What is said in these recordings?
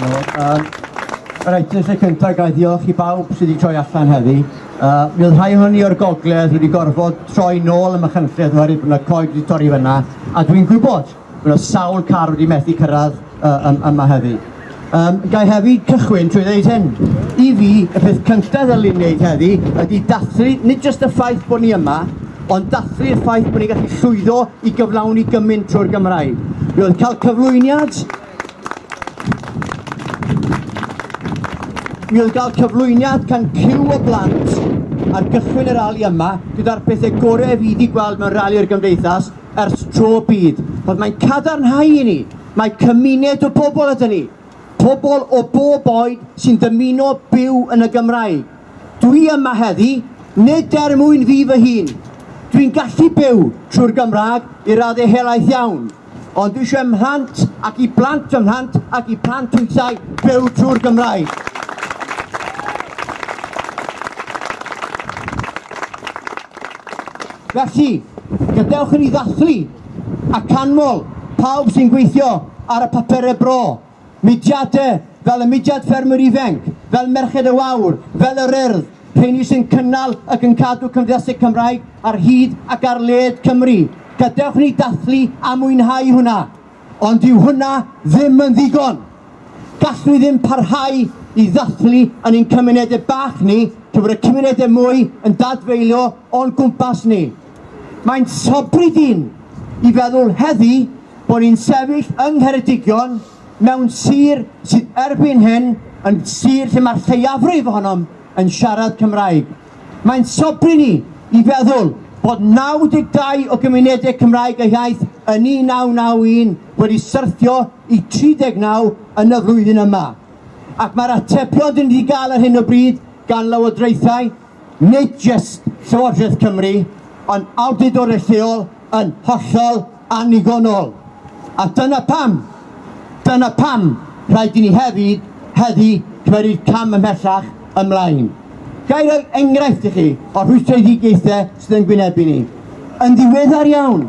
Diolch. Yy, reit, yn lle cyntaf, gael diolch i bawb sydd wedi troi allan heddi. Uh, mi oedd rhai hynny o'r gogledd wedi gorfod troi nôl ym Machynlledd oherwydd bod yna coed wedi torri fyna, a dwi'n gwybod bod yna sawl car wedi methu cyrraedd uh, yma heddi. Um, gael hefyd cychwyn trwy ddeud hyn. I fi, y peth cyntaf ddylun wneud heddi ydy dathlu, nid jyst y ffaith bod ni yma, ond dathlu'r ffaith bod ni'n gallu llwyddo i gyflawni gymaint trwy'r Gymraeg. Mi oedd cael cyflwyniad Mi oedd gael cyflwyniad can cyw o blant ar gychwyn yr rali yma gyda'r pethau gorau fi wedi gweld mewn rali o'r gymdeithas ers tro byd. Oedd mae'n cadarnhau i ni, mae cymuned o bobl ydy ni, pobl o bob oed sy'n dymuno byw yn y Gymraeg. Dwi yma heddi, nid er mwyn fi fy hun. Dwi'n gallu byw trwy'r Gymraeg i raddau helaeth iawn. Ond dwi eisiau ymhlant ac i blant ymhlant ac i plant wythau byw trwy'r Gymraeg. Felly, gadewch i ni ddathlu a canmol pawb sy'n gweithio ar y papurau bro. Mudiadau fel y mudiad ffermwyr ifanc, fel merched y wawr, fel yr urdd, rheini sy'n cynnal ac yn cadw cymdeithasau Cymraeg ar hyd ac ar led Cymru. Gadewch ni dathlu a mwynhau hwnna, ond dyw hwnna ddim yn ddigon. Gallwn ni ddim parhau i ddathlu yn ein cymunedau bach ni, trwy y cymunedau mwy yn dadfeilio o'n gwmpas ni. Mae'n sobri ddyn i feddwl heddi bod ni'n sefyll yng Ngheredigion mewn sir sydd erbyn hyn yn sir lle mae'r lleiafrif ohonom yn siarad Cymraeg. Mae'n sobri ni i feddwl bod 92 o gymunedau Cymraeg y iaith yn 1991 wedi syrthio i 39 yn y flwyddyn yma. Ac mae'r atebion dyn ni wedi gael ar hyn o bryd gan lywodraethau, nid jyst Llywodraeth Cymru, ond awdurdod y lleol yn hollol anigonol. A dyna pam, dyna pam rhaid i ni hefyd heddi cymryd cam ymhellach ymlaen. Ga'i roi er enghraifft i chi o'r rhwystredigaethau sydd yn gwynebu ni. Yn ddiweddar iawn,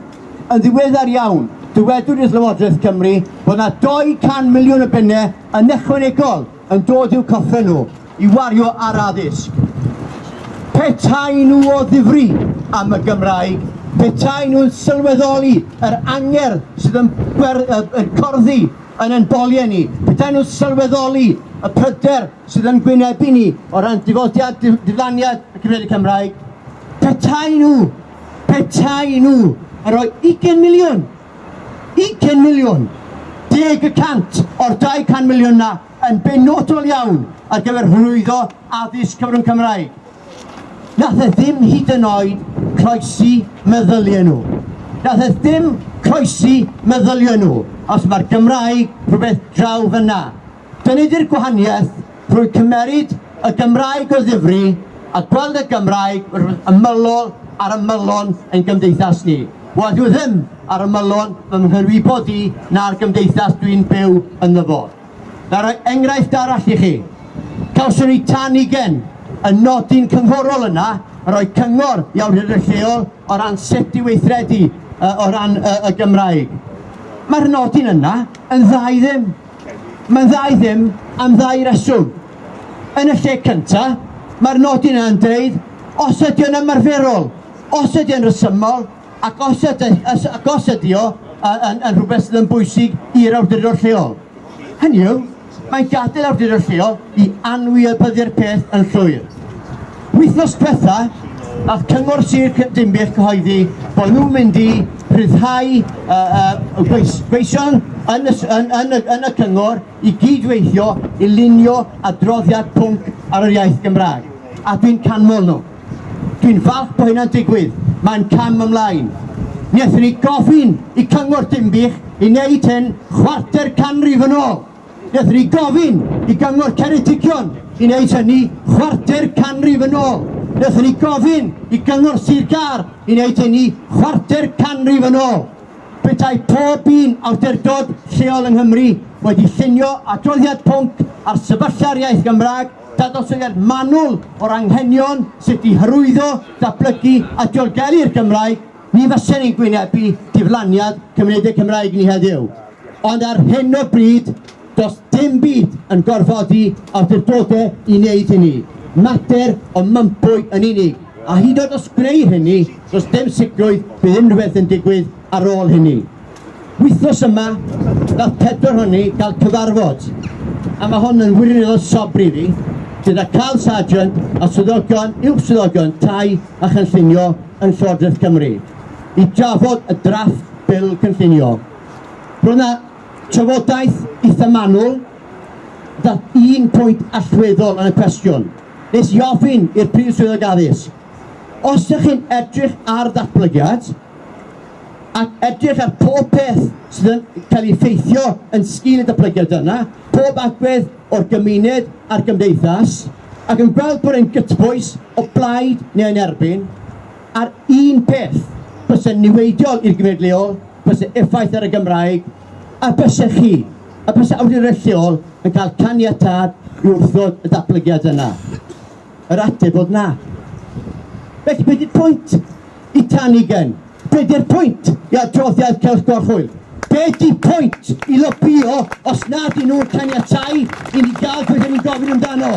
yn ddiweddar iawn, dywedwyd i'r Llywodraeth Cymru bod yna 200 miliwn o bunnau yn ychwanegol yn dod i'w coffa nhw i wario ar addysg. Petai nhw o ddifri am y Gymraeg, petai nhw'n sylweddoli yr anger sydd yn, ber, yn corddi yn ein boliau ni, petai nhw'n sylweddoli y pryder sydd yn gwynebu ni o ran difodiad, diflaniad y cyfrifiad Cymraeg, petai nhw, petai nhw, a roi 20 miliwn, 20 miliwn, 10 y cant o'r 200 miliwn na yn benodol iawn ar gyfer hwyddo addysg cyfrwng Cymraeg. Nath e ddim hyd yn oed croesi meddyliau nhw. Nath Daeth ddim croesi meddyliau nhw os mae'r Gymraeg rhywbeth draw fyna. Dyna di'r gwahaniaeth drwy cymeryd y Gymraeg o ddifri a gweld y Gymraeg ymylol ar ymylon yn gymdeithas ni. Wel, dwi e ddim ar ymylon fy mhyrwybod i na'r gymdeithas dwi'n byw yn ynddo fo. Na'r enghraifft arall i chi. Cawson ni tan i gen y nodyn cynghorol yna roi cyngor i awdurdod lleol o ran sut i weithredu uh, o ran uh, y Gymraeg. Mae'r nodyn yna yn ddau ddim. Mae'n ddau ddim am ddau reswm. Yn y lle cyntaf, mae'r nodyn yna'n dweud, os ydy o'n ymarferol, os ydy o'n rysymol, ac os ydy, ac os ydy o yn, yn rhywbeth sydd yn bwysig i'r awdurdod lleol. Hynny yw, mae'n gadael awdurdod lleol i anwybyddu'r peth yn llwyr. Wythnos diwetha, nath cyngor sir Cymdimbiaeth cyhoeddi bod nhw'n mynd i rhyddhau uh, uh, gweision yn y, yn, yn, yn y cyngor i gydweithio i lunio adroddiad pwnc ar yr iaith Gymraeg. A dwi'n canmol nhw. Dwi'n falch bod hynna'n digwydd. Mae'n cam ymlaen. Mi ni gofyn i cyngor Dimbych i wneud hyn chwarter canrif yn ôl. Mi ni gofyn i gyngor Ceredigion i wneud hynny chwarter canrif yn ôl. Nethon ni gofyn i gyngor Sir Gar i wneud hynny chwarter canrif yn ôl. Betai pob un awdurdod lleol yng Nghymru wedi llunio adroddiad pwnc ar sefylla'r iaith Gymraeg dadosoliad manwl o'r anghenion sydd wedi hyrwyddo, datblygu a diolgelu'r Gymraeg, ni fysen ni'n gwynebu diflaniad cymunedau Cymraeg ni heddiw. Ond ar hyn o bryd, does dim byd yn gorfodi awdurdodau i wneud hynny. Mater o mympwy yn unig. A hyd oed os greu hynny, does dim sicrwydd bydd unrhywbeth yn digwydd ar ôl hynny. Wythnos yma, daeth pedwar hynny gael cyfarfod. A mae hon yn wirioneddol sobri fi, gyda Carl Sargent a swyddogion, uwch swyddogion, tai a chynllunio yn Llywodraeth Cymru i drafod y drafft bil cynllunio. Roedd trafodaeth eitha manwl, da un pwynt allweddol yn y cwestiwn. Nes i ofyn i'r prif swyddog addysg, os ydych chi'n edrych ar ddatblygiad, ac edrych ar pob peth sydd yn cael ei ffeithio yn sgil y datblygiad yna, pob agwedd o'r gymuned a'r gymdeithas, ac yn gweld bod e'n gytbwys o blaid neu yn erbyn, ar un peth bys niweidiol i'r gymuned leol, bys effaith ar y Gymraeg a bysau chi, a bysech awdurdod lleol yn cael caniatad i wrthod y datblygiad yna? Yr ateb oedd na. Felly, beth yw'r pwynt i Tanigen? Be di'r pwynt i adroddiad Celf Gorchwyl? Be di pwynt i lobio os nad ydyn nhw'n caniatau i ni gael beth ni'n gofyn amdano?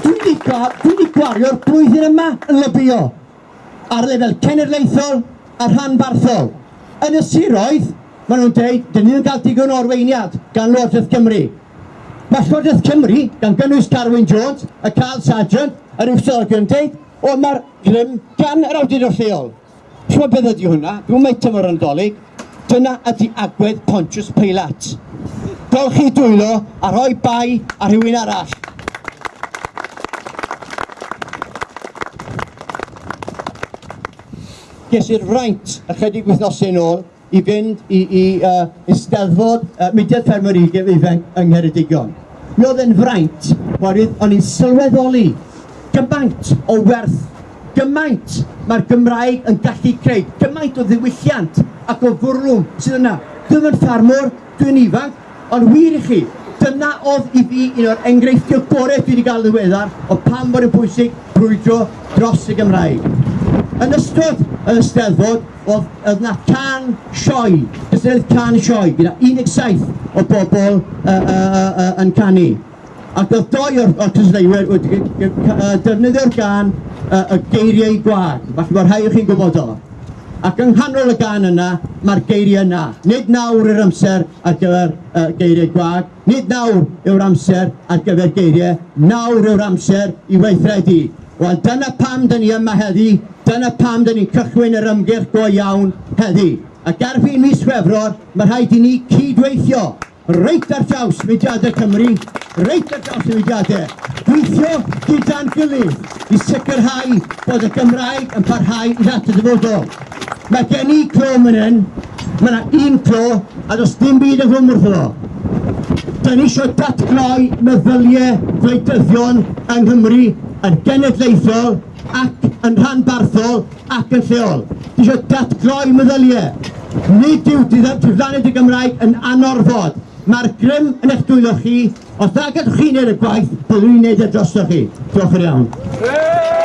Dwi wedi gwario'r blwyddyn yma yn lobio ar lefel cenedlaethol a rhanbarthol yn y siroedd, maen nhw'n dweud, dyn ni'n cael digon o arweiniad gan Llywodraeth Cymru. Mae Llywodraeth Cymru, gan gynnwys Carwyn Jones, y Carl Sargent, yr wrthod yn dweud, o mae'r grym gan yr awdurdod lleol. Siwa beth ydy hwnna, dwi'n meid tymor yn dolyg, dyna ydy agwedd Pontius Pilate. Golchi dwylo a rhoi bai a rhywun arall. ges i'r fraint ychydig wythnosau ôl i fynd i, i uh, Eisteddfod uh, Mudiad Ffermwyr Ugef Ifeng yng Ngheredigion. Mi oedd yn fraint, oherwydd o'n i'n sylweddoli gymaint o werth, gymaint mae'r Gymraeg yn gallu creu, gymaint o ddiwylliant ac o fwrlwm sydd yna. Dwi'n yn ffarmwr, dwi'n ifanc, ond wir i chi, dyna oedd i fi un o'r enghreifftiau gorau dwi wedi cael ddiweddar o pan bod yn bwysig brwydro dros y Gymraeg. Yn ystod yn y steddfod, oedd yna can sioi, cystadleuaeth can sioi, gyda 17 o bobl uh, uh, uh, uh, yn canu. Ac oedd doi o'r, or cystadleuwyr wedi defnyddio'r gan y geiriau gwag, falle bod rhai o chi'n gwybod o. Ac yng nghanol y gan yna, mae'r geiriau yna. Nid nawr yw'r amser ar gyfer uh, geiriau gwag, nid nawr yw'r amser ar gyfer geiriau, nawr yw'r amser i weithredu. Wel dyna pam dyn ni yma heddi, dyna pam dyn ni'n cychwyn yr ymgyrch go iawn heddi. Ac erbyn mis Chwefror, mae rhaid i ni cydweithio reit ar draws mudiadau Cymru, reit ar draws mudiadau, gweithio gyda'n gilydd i sicrhau bod y Gymraeg yn parhau i ddata dyfodol. Mae gen i clo yn hyn, mae yna un clo a does dim byd yn gwrm wrtho fo. Da ni eisiau datgloi meddyliau gwleidyddion yng Nghymru yn genedlaethol ac yn rhanbarthol ac yn lleol. Dwi eisiau datgloi meddyliau. Nid yw diflannu'r Gymraeg yn anorfod. Mae'r grym yn eich dwylo chi. Os da gadwch chi'n neud y gwaith, byddwn i'n neud e drosto chi. Diolch yn iawn.